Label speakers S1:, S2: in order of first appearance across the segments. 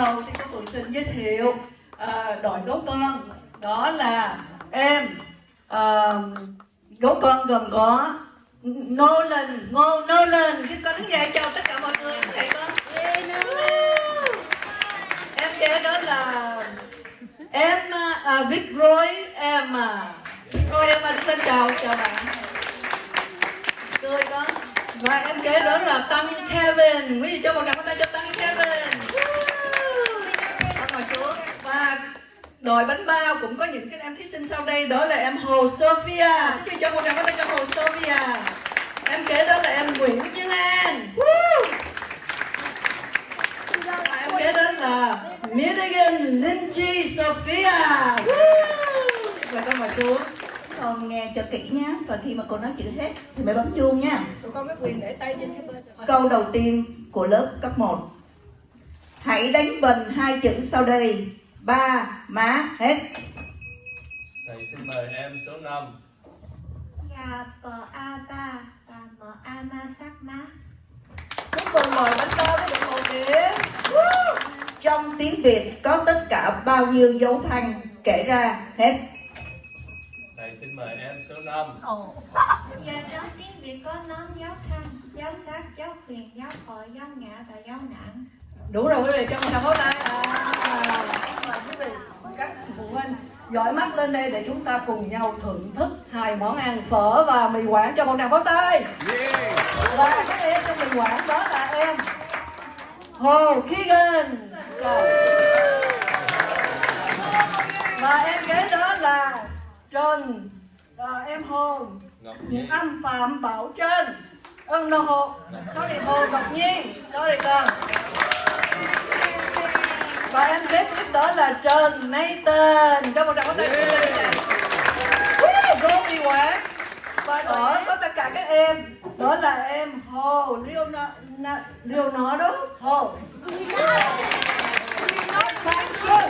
S1: đầu thì cô Phượng xin giới thiệu à, đội gấu con. Đó là em à, gấu con gồm có Nolan, Ngô Nolan. Xin con đứng dậy chào tất cả mọi người. Đứng dậy con. Em kế đó là Em ờ, à, Vic Roy Em à. Roy em à, đứng lên chào, chào bạn. Cười con. Và em kế đó là Tăng Kevin. Quý vị cho một tràng pháo tay cho đội bánh bao cũng có những cái em thí sinh sau đây. Đó là em Hồ Sophia. Quý vị cho một tràng pháo tay cho Hồ Sophia. Em kế đó là em Nguyễn Như An Và em kế đó là Miriam Lindsay Sophia. Và con ngồi xuống.
S2: Con nghe cho kỹ nhé và khi mà cô nói chữ hết thì mới bấm chuông nha.
S1: Tụi con có quyền để tay trên cái bên
S2: câu đầu tiên của lớp cấp 1 hãy đánh vần hai chữ sau đây ba má hết.
S3: Thầy xin mời em số 5
S4: Gà bờ a ba và mờ a ma sắc má.
S1: Cuối cùng mời bánh bao có được một điểm
S2: trong tiếng việt có tất cả bao nhiêu dấu thanh kể ra hết.
S3: Thầy xin mời em số 5
S4: Và trong tiếng Việt có nón dấu thanh, dấu sát, dấu huyền, dấu hội, dấu ngã và dấu nặng
S1: đủ rồi quý vị cho một tràng pháo tay à, mời quý vị các phụ huynh dõi mắt lên đây để chúng ta cùng nhau thưởng thức hai món ăn phở và mì quảng cho một tràng pháo tay. Và các em trong mì quảng đó là em Hồ Keegan và em kế đó là Trần à, em Hồ Nguyễn Âm Phạm Bảo Trân Ơn no Hồ. Sorry Hồ Ngọc Nhi. Sorry con Và em kế tiếp đó là Trần Nathan. Cho một tràng pháo tay cho Trần Nathan Vô đi quá Và đó có tất cả các em Đó là em Hồ Leonardo Hồ Thanh Xuân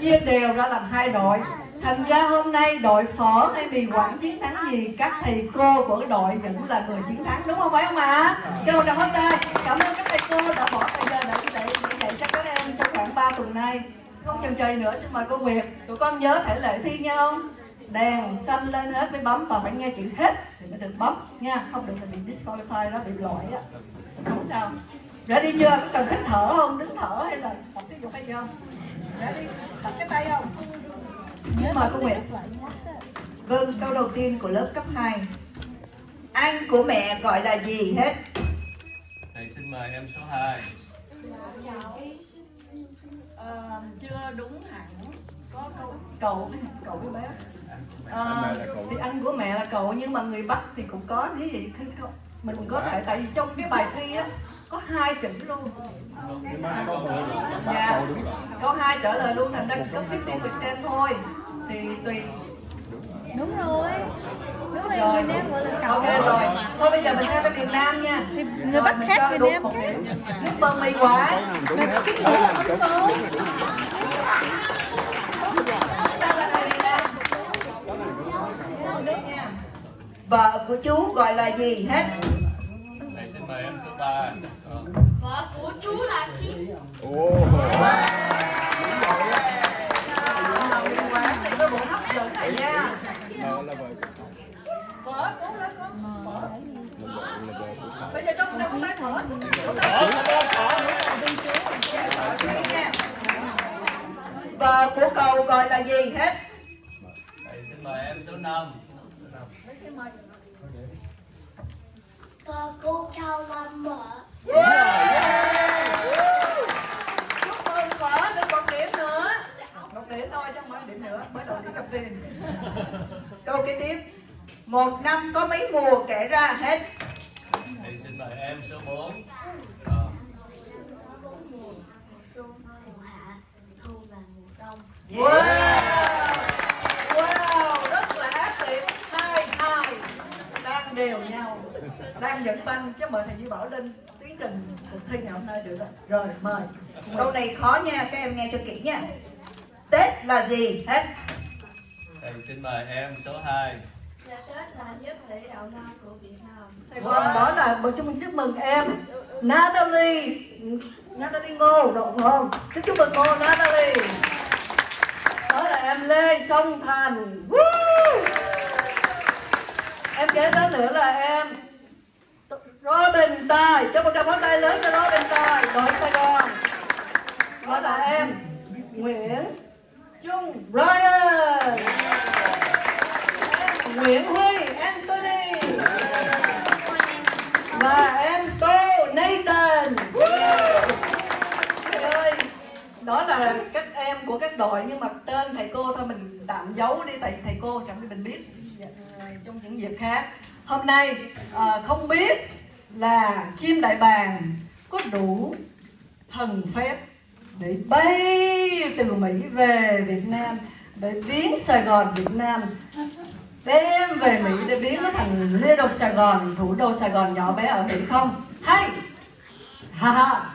S1: chia đều ra làm hai đội. Thành ra hôm nay đội phở hay mì quảng chiến thắng gì các thầy cô của đội vẫn là người chiến thắng đúng không? Phải không ạ? Cho một tràng pháo tay cảm ơn các thầy cô đã bỏ thời gian để dạy, dạy cho các em trong khoảng 3 tuần nay. Không chần chừ nữa xin mời cô Nguyệt. Tụi con nhớ thể lệ thi nha không đèn xanh lên hết mới bấm và phải nghe chuyện hết thì mới được bấm nha. Không được thì bị disqualify đó bị loại á. Không sao. Ready chưa? Có cần hít thở không? Đứng thở hay là tập thể dục hay chưa? Không ready tập cái tay không? Nhớ mời cô Nguyệt.
S2: vâng câu đầu tiên của lớp cấp 2 anh của mẹ gọi là gì hết?
S3: Thầy xin mời em số 2
S1: Ờ, chưa đúng hẳn. Có câu cậu cậu với bé Ờ, thì anh của mẹ là cậu nhưng mà người Bắc thì cũng có cái gì mình có thể tại vì trong cái bài thi á có hai chữ luôn. Dạ. Câu hai trả lời luôn thành ra chỉ có 50% thôi. Thì tùy.
S5: Đúng rồi. Đúng rồi.
S1: Rồi
S5: nam gọi là cậu.
S1: Ok rồi. Thôi bây giờ mình theo bên miền Nam nha.
S5: Thì người bắc
S1: mình
S5: khác người nam
S1: một
S5: khác.
S1: điểm. nước bơ mì quả
S5: mà cái
S1: Ta là người miền Nam.
S2: vợ của chú gọi là gì hết
S3: Mời em số 3
S4: Vợ của chú là Thi
S1: miền Quảng này có bộ hấp dẫn này nha phở cố lên con phở bây giờ cho con đem tay phở
S2: vợ của cậu gọi là gì hết?
S3: Thầy xin mời em số 5
S4: Vợ cô cao là mợ
S1: chúc mừng phở được một điểm nữa. Một điểm thôi chứ không phải điểm nữa mới đầu đi cầm tiền
S2: câu kế tiếp. Một năm có mấy mùa kể ra hết?
S3: Thầy xin mời em số 4
S4: Mùa xuân, mùa hạ, thu và mùa đông.
S1: Wow wow rất là ác liệt hai hai đang dẫn banh chứ mời thầy Duy Bảo lên tiến trình cuộc thi ngày hôm nay được rồi rồi mời
S2: Câu này khó nha, các em nghe cho kỹ nha. Tết là gì? Hết.
S3: Thầy xin mời em số 2.
S4: Dạ Tết là giúp để đầu năm của Việt Nam
S1: Sài Gòn đó là một chúng mình chúc mừng em Natalie Natalie Ngô độ phải không chúc chúc mừng cô Natalie đó là em Lê Song Thành Woo! em kế đó nữa là em Robin Tài. Cho một tràng pháo tay lớn cho Robin Tài. Đội Sài Gòn. Đó là em Nguyễn Trung Brian em Nguyễn Huy Anthony. Và em Tô Nathan. Trời ơi. Đó là các em của các đội nhưng mà tên thầy cô thôi mình tạm giấu đi tại thầy cô chẳng mình biết. Dạ. Trong những dịp khác. Hôm nay ờ, không biết là chim đại bàng có đủ thần phép để bay từ Mỹ về Việt Nam, để biến Sài Gòn Việt Nam, đem về Mỹ để biến nó thành Little Sài Gòn, thủ đô Sài Gòn nhỏ bé ở Mỹ không? Hay! Ha ha!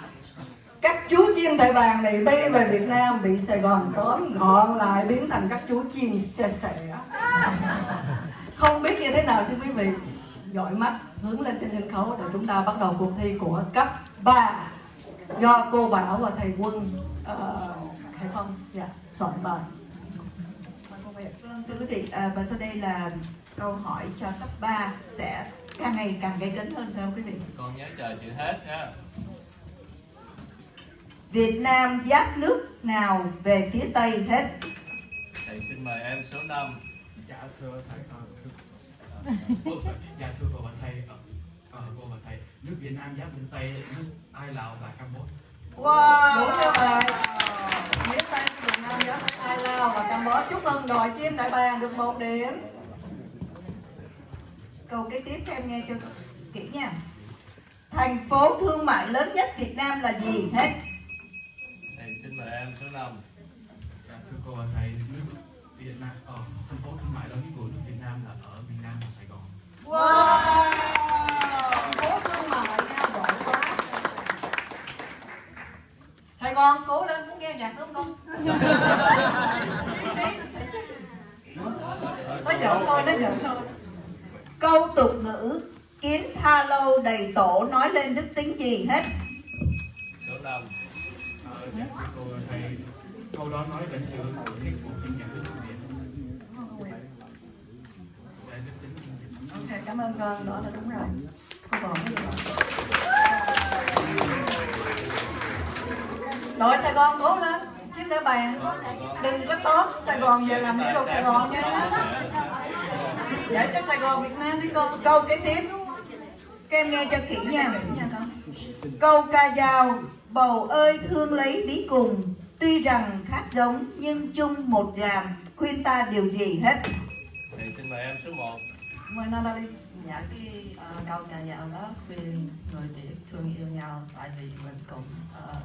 S1: Các chú chim đại bàng này bay về Việt Nam bị Sài Gòn tóm gọn lại biến thành các chú chim xe xẻ không biết như thế nào xin quý vị? Dõi mắt hướng lên trên sân khấu để chúng ta bắt đầu cuộc thi của cấp 3 do cô Bảo và thầy Quân uh, Hải Phong dạ soạn bài.
S2: Vâng, thưa quý vị, à, và sau đây là câu hỏi cho cấp 3 sẽ càng ngày càng gây cấn hơn không quý vị?
S3: Con nhớ chờ chữ hết nha.
S2: Việt Nam giáp nước nào về phía Tây hết?
S3: Thầy xin mời em số 5.
S6: Dạ thưa thầy, sorry. dạ thưa cô và thầy, ờ, ờ, cô và thầy, nước Việt Nam giáp bên Tây, nước Ai Lào và Campuchia.
S2: Wow!
S1: Đúng vậy Phía Tây Việt Nam giáp Thái Lao và Campuchia Chúc mừng đội chim đại bàng được một điểm
S2: Câu kế tiếp các em nghe cho kỹ nha. Thành phố thương mại lớn nhất Việt Nam là gì hết?
S3: Thầy xin mời em số 5.
S6: Dạ thưa cô và thầy, nước Việt Nam, ờ, thành phố thương mại lớn nhất của nước Việt Nam là ở miền Nam của Sài Gòn.
S2: Wow!
S1: Phố thương mại nha, giỏi quá Sài Gòn, cố lên, muốn nghe nhạc không con? Nó giỡn thôi, nó giỡn thôi
S2: Câu tục ngữ kiến tha lâu đầy tổ nói lên đức tính gì hết?
S3: Số 5.
S6: Ờ, dạ cô thầy, câu đó nói về sự chức của những nhà nước Việt. Về đức tính chính trị.
S1: Ok, cảm ơn con, đó là đúng rồi. Cô còn cái gì nữa? Đội Sài Gòn cố lên Chiếc đĩa bàn Đừng có tốt Sài Gòn về làm đi đồ Sài Gòn nha. Để cho Sài Gòn Việt Nam đi con.
S2: Câu kế tiếp. Các em nghe cho kỹ nha. Câu ca dao Bầu ơi thương lấy lý cùng. Tuy rằng khác giống nhưng chung một dàn Khuyên ta điều gì hết?
S3: Thầy xin mời em số 1.
S1: Mời Nana đi
S7: dạ cái ờ, câu ca dao đó khuyên người Việt thương yêu nhau tại vì mình cùng ờ,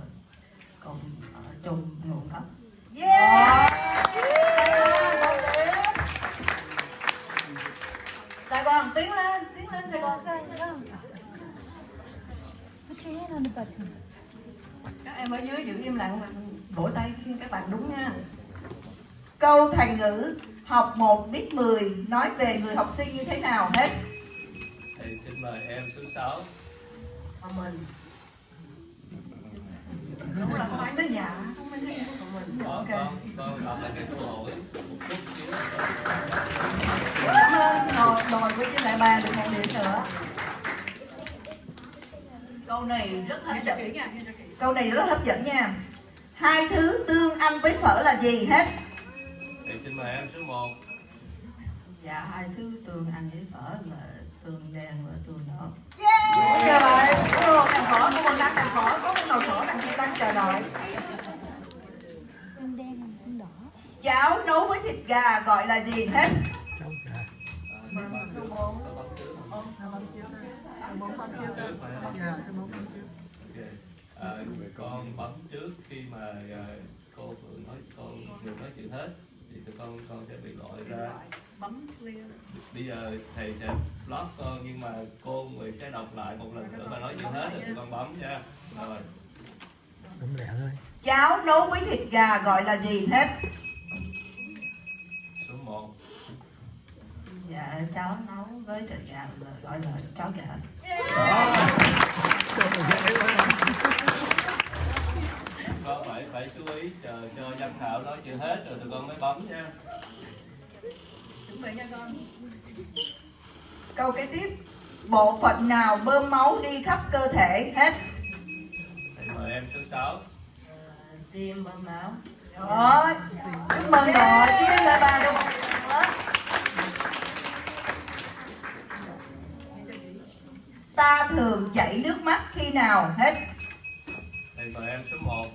S7: cùng ờ, chung nguồn gốc
S2: Yeah!
S1: Sài Gòn tiến lên Tiến lên Sài Gòn
S5: Put your hand on the button.
S1: Các em ở dưới giữ im lặng mà Vỗ tay khi các bạn đúng nha
S2: Câu thành ngữ Học 1 biết 10 Nói về người học sinh như thế nào hết.
S3: Thầy xin mời em số 6.
S7: thông minh
S1: Đúng là phải nói dạ Không phải nói của mình.
S3: Con,
S1: Ok.
S3: con, con đọc lại cái câu hỏi.
S1: Cảm ơn đội, đội của chiếc đại bàng được một điểm nữa.
S2: Câu này rất hấp dẫn. Câu này rất hấp dẫn nha. Hai thứ tương ăn với phở là gì hết
S3: xin mời em số 1.
S7: dạ hai thứ tương ăn với phở là tương đen và tương đỏ
S1: chưa vậy? Đúng rồi, thằng phở của mình đang thằng phở Có cái nồi phở đằng kia đang chờ đợi
S5: Tương đen and tương đỏ.
S2: Cháo nấu với thịt gà gọi là gì hết
S1: Số bốn Số bốn bấm trước Dạ, số bốn bấm trước
S3: Ok. À, con bấm trước khi mà à, cô vừa nói cô vừa nói chuyện hết thì tụi con con sẽ bị gọi ra.
S1: Bấm clear.
S3: Bây giờ thầy sẽ block con nhưng mà cô người sẽ đọc lại một lần nữa và nói chưa hết rồi tụi con bấm nha. Rồi.
S8: Bấm lẹ thôi.
S2: Cháo nấu với thịt gà gọi là gì hết?
S3: số 1
S7: dạ cháu nấu với thịt gà gọi là cháo gà.
S3: Phải phải chú ý chờ cho giám khảo nói chưa hết rồi tụi con mới bấm nha.
S1: Chuẩn bị nha con.
S2: Câu kế tiếp. Bộ phận nào bơm máu đi khắp cơ thể? Hết?
S3: mời em số 6
S7: tim bơm máu.
S1: Rồi. Chúc mừng đội chia lại bàn được
S2: Ta thường chảy nước mắt khi nào? Hết?
S3: thầy mời em số 1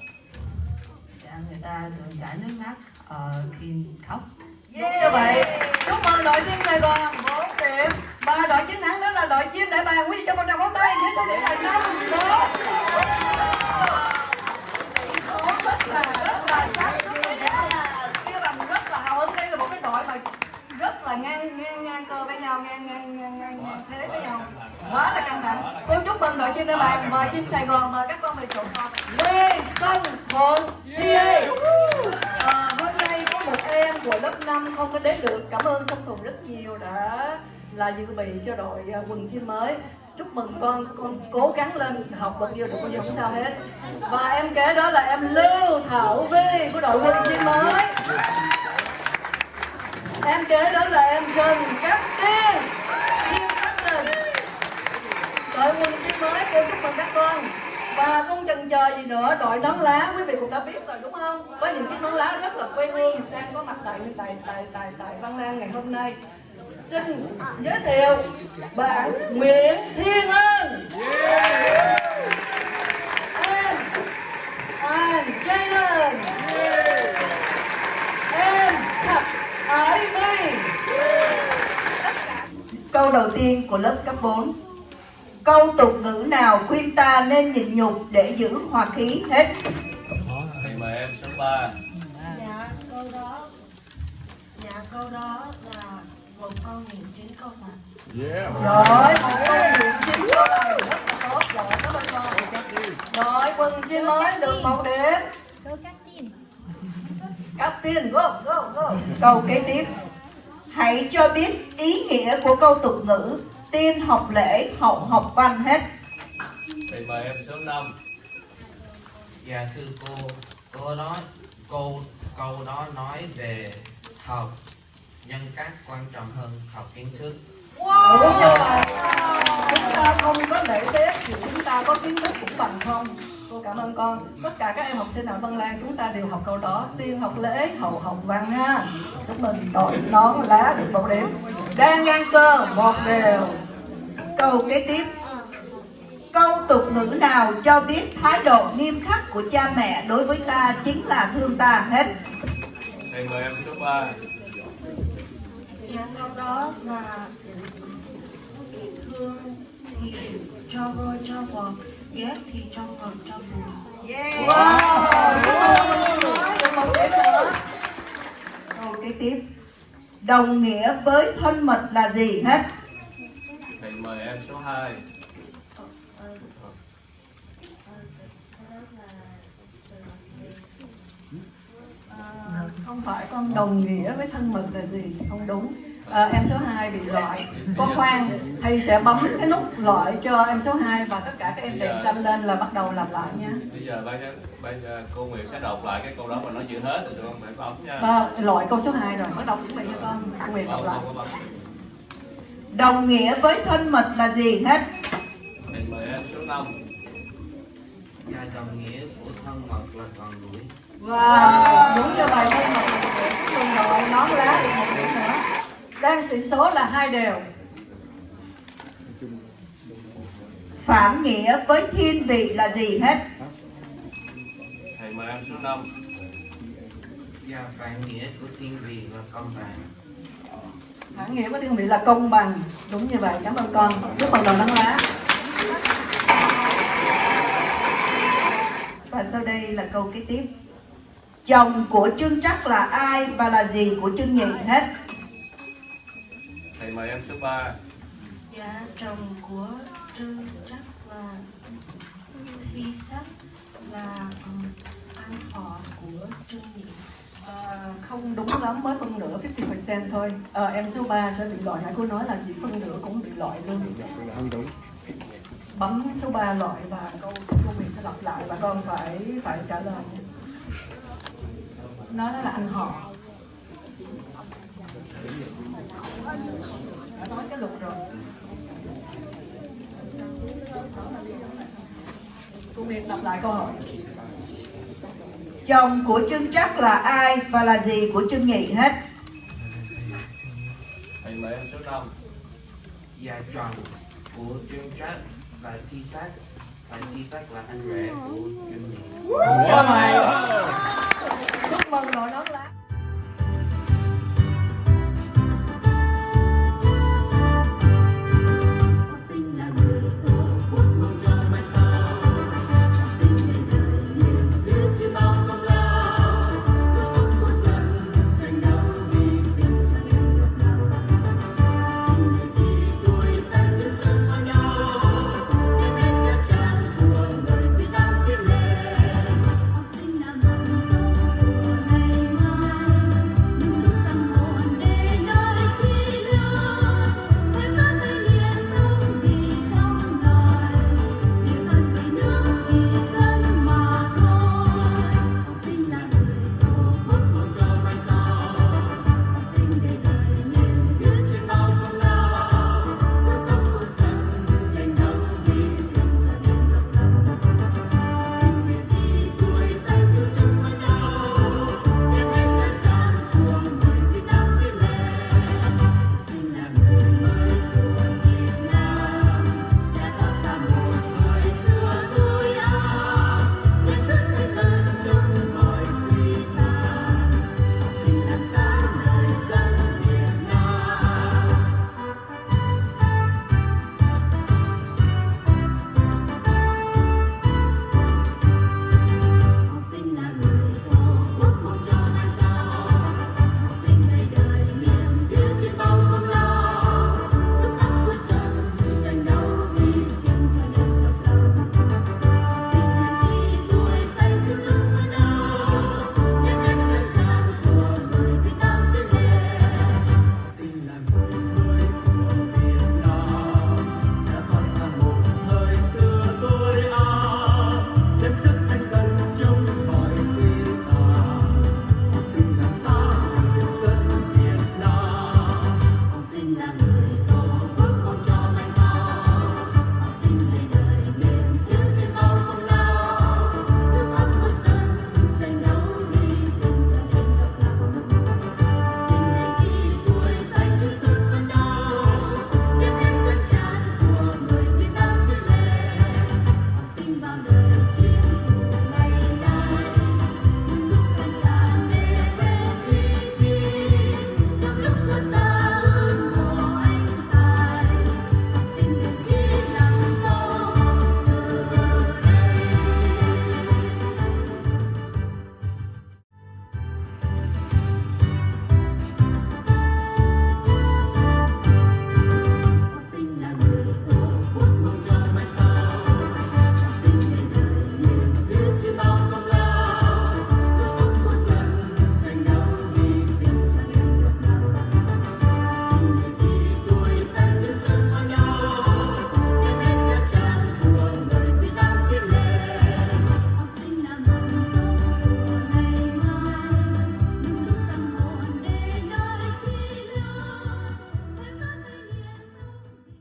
S7: dạ người ta thường chảy nước mắt ờ, khi khóc.
S1: Đúng như vậy. Chúc mừng đội team Sài Gòn. 4 điểm và đội chiến thắng đó là đội chim đại bàng quý vị cho một tràng pháo tay với số điểm là năm số rất là rất là nhau. Kia bằng rất là hào hứng. Đây là một cái đội mà rất là ngang ngang ngang cơ với nhau ngang ngang ngang ngang, thế với nhau. Quá là căng thẳng. Cô chúc mừng đội chim đại bàng mời chim Sài Gòn. Mời các con về chỗ con Lê Xuân Thuận PA À, hôm nay có một em của lớp 5 không có đến được. Cảm ơn Song Thuận rất nhiều đã là dự bị cho đội à, quần chim mới. Chúc mừng con con cố gắng lên học bao nhiêu được bao nhiêu không sao hết. Và em kế đó là em Lưu Thảo Vi của đội quần chim mới. Em kế đó là em Trần Cát Tiên. Kim Captain đội quần chim mới cô chúc mừng các con và không chần chờ gì nữa đội nón lá, quý vị cũng đã biết rồi, đúng không? Với những chiếc nón lá rất là quê hương. Đang có mặt tại tại tại tại tại Văn Lang ngày hôm nay. Xin giới thiệu bạn Nguyễn Thiên Ân. Em anh yeah. em thật Ái My
S2: Câu đầu tiên của lớp cấp 4 Câu tục ngữ nào khuyên ta nên nhịn nhục để giữ hòa khí hết?
S3: Thầy mời em số 3
S4: Dạ câu đó. Dạ câu đó là một câu niệm chín câu mặt
S1: rồi một câu chuyện chính câu này rất là tốt rồi cảm ơn con rồi quần chim mới được một điểm cắt tiền go go go.
S2: Câu kế tiếp. Hãy cho biết ý nghĩa của câu tục ngữ Tiên học lễ, hậu học văn hết.
S3: Thầy mời em số 5
S9: Dạ thưa cô, cô đó cô câu đó nói về học nhân cách quan trọng hơn học kiến thức.
S1: đúng như vậy chúng ta không có lễ phép thì chúng ta có kiến thức cũng bằng không. Cô cảm ơn con. Tất cả các em học sinh ở Vân Lan chúng ta đều học câu đó. Tiên học lễ hậu học văn ha. Chúc mừng đội nón lá được một điểm đang ngang cơ một đều
S2: Câu kế tiếp. Câu tục ngữ nào cho biết thái độ nghiêm khắc của cha mẹ đối với ta chính là thương ta hết?
S3: Thầy mời em số 3
S4: Dạ câu đó là Thương thì cho vôi cho vọt Ghét thì cho ngọt cho bùi
S1: wow. Đội mới được một điểm nữa
S2: Câu kế tiếp. Đồng nghĩa với thân mật là gì hết
S3: thầy mời em số 2
S1: À, không phải con đồng nghĩa với thân mật là gì? Không đúng. À, em số 2 bị loại. Con khoan thầy sẽ bấm cái nút loại cho em số 2 và tất cả các em đèn xanh lên là bắt đầu làm lại nha.
S3: Bây giờ bây giờ, bây giờ cô Nguyệt sẽ đọc lại cái câu đó và nói chưa hết tụi con phải bấm nha.
S1: À, loại câu số 2 rồi. Bắt đầu chuẩn bị cho con. Quyền đọc
S3: không
S1: lại
S3: không có
S2: Đồng nghĩa với thân mật là gì hết?
S3: Thầy mời em số 5
S9: Dạ đồng nghĩa của thân mật là còn đuổi.
S1: và đúng như vậy thân mật mừng đội nón lá được một điểm nữa. Đang sĩ số là hai đều.
S2: Phản nghĩa với thiên vị là gì hết?
S3: Thầy mời em số 5
S9: Dạ phản nghĩa của thiên vị là công bằng.
S1: Phản nghĩa của thiên vị là công bằng. Đúng như vậy. Cảm ơn con. Chúc mừng đội nón lá
S2: Và sau đây là câu kế tiếp. Chồng của Trương Trắc là ai và là gì của Trương Nhị? Hết.
S3: Mời em số 3
S4: Dạ chồng của Trương Trắc là Thi Sắc là
S1: không đúng lắm mới phân nửa 50% thôi. À, em số 3 sẽ bị loại. Nãy cô nói là chỉ phân nửa cũng bị loại luôn.
S10: Không đúng.
S1: Bấm số 3 loại và câu câu việc sẽ lặp lại và con phải phải trả lời. Nó là anh họ. Đã nói cái luật rồi. Cô Miệt lặp lại câu hỏi
S2: Chồng của Trương Trắc là ai và là gì của Trương Nhị hết?
S3: thầy mời em số 5
S9: Dạ chồng của Trương Trách là Thi Sắc Và Thi Sắc là anh rể của Trương Nhị
S1: Chúc mừng đội nón lá